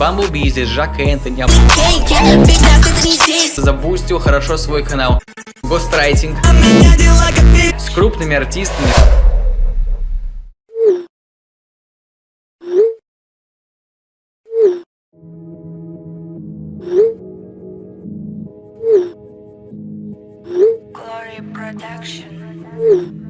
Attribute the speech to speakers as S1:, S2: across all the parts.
S1: Бамблби, здесь Жак Энтони. Забустил хорошо свой канал. Гострайтинг. С крупными артистами.
S2: Production.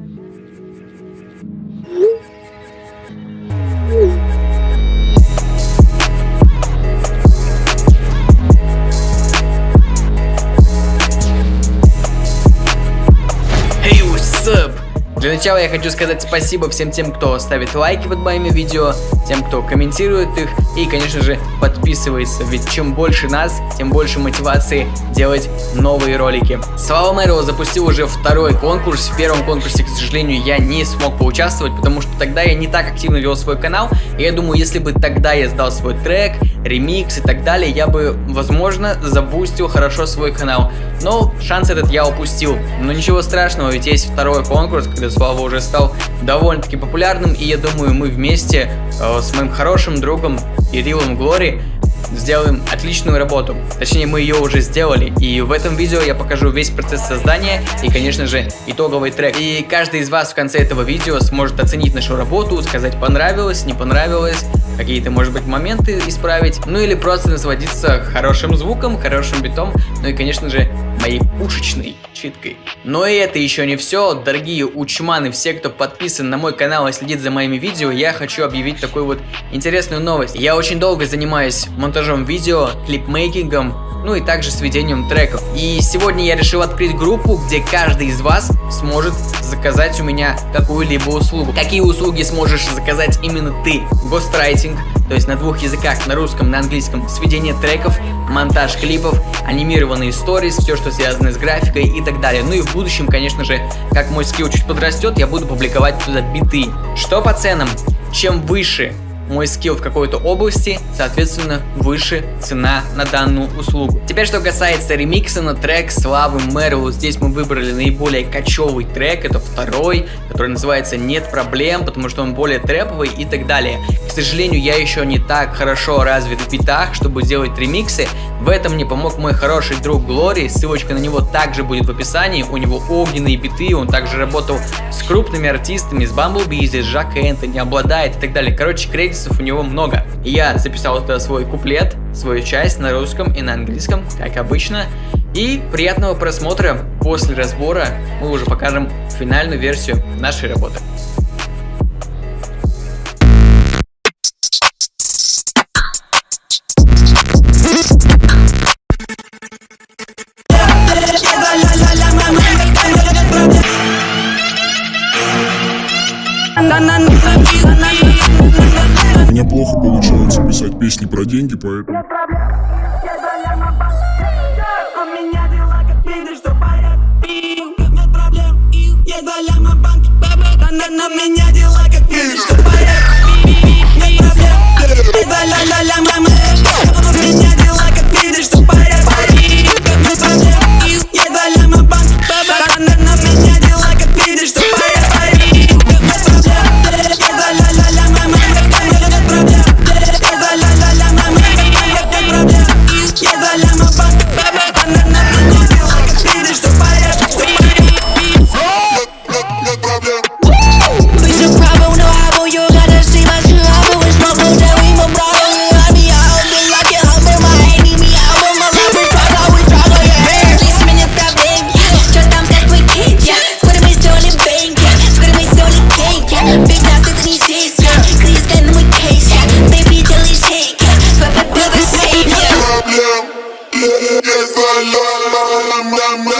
S1: Для начала я хочу сказать спасибо всем тем, кто ставит лайки под моими видео, тем, кто комментирует их и, конечно же, подписывается, ведь чем больше нас, тем больше мотивации делать новые ролики. Слава Мэро запустил уже второй конкурс, в первом конкурсе, к сожалению, я не смог поучаствовать, потому что тогда я не так активно вел свой канал, и я думаю, если бы тогда я сдал свой трек, ремикс и так далее, я бы, возможно, забустил хорошо свой канал. Но шанс этот я упустил. Но ничего страшного, ведь есть второй конкурс, когда Слава уже стал довольно-таки популярным, и я думаю, мы вместе э, с моим хорошим другом Ирилом Глори сделаем отличную работу. Точнее, мы ее уже сделали. И в этом видео я покажу весь процесс создания и, конечно же, итоговый трек. И каждый из вас в конце этого видео сможет оценить нашу работу, сказать понравилось, не понравилось, какие-то, может быть, моменты исправить, ну или просто насладиться хорошим звуком, хорошим битом, ну и, конечно же, моей пушечной читкой. Но и это еще не все, дорогие учманы, все, кто подписан на мой канал и следит за моими видео, я хочу объявить такую вот интересную новость. Я очень долго занимаюсь монтажом видео, клипмейкингом, ну и также сведением треков. И сегодня я решил открыть группу, где каждый из вас сможет заказать у меня какую-либо услугу. Какие услуги сможешь заказать именно ты? Гострайтинг, то есть на двух языках, на русском, на английском, сведение треков, монтаж клипов, анимированные сторис, все, что связано с графикой и так далее. Ну и в будущем, конечно же, как мой скилл чуть подрастет, я буду публиковать туда биты. Что по ценам? Чем выше мой скилл в какой-то области, соответственно, выше цена на данную услугу. Теперь, что касается ремикса на трек Славы Мэрилу, здесь мы выбрали наиболее кочевый трек, это второй, который называется «Нет проблем», потому что он более трэповый и так далее. К сожалению, я еще не так хорошо развит в битах, чтобы делать ремиксы, в этом мне помог мой хороший друг Глори, ссылочка на него также будет в описании, у него огненные биты, он также работал с крупными артистами, с Бамблби, здесь Жак Энтони, обладает и так далее. Короче, кредитов у него много. Я записал туда свой куплет, свою часть на русском и на английском, как обычно. И приятного просмотра после разбора мы уже покажем финальную версию нашей работы.
S3: Мне
S4: банки, бэбэ на, на меня дела, как видишь, что
S2: I'm.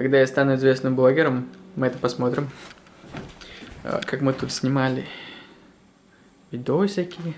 S1: Когда я стану известным блогером, мы это посмотрим. А, Как мы тут снимали видосики.